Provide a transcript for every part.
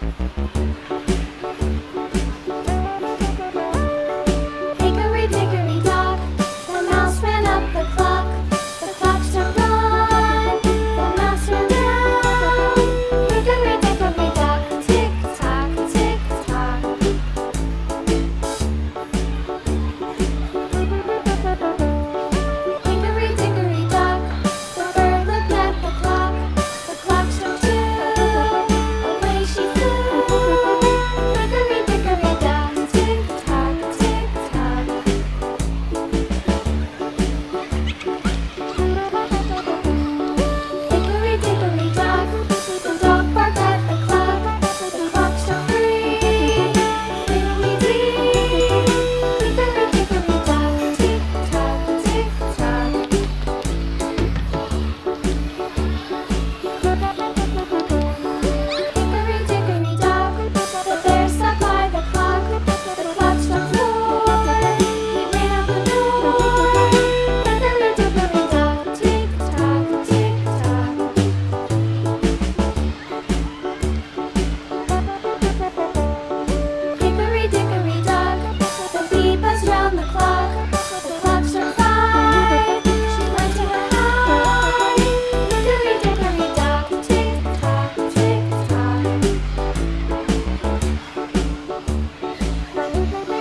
Hickory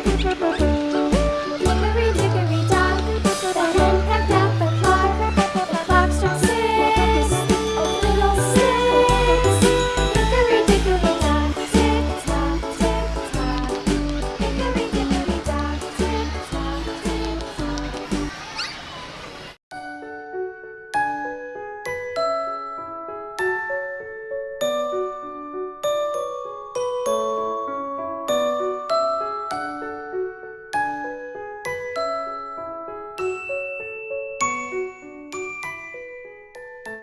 Bye-bye.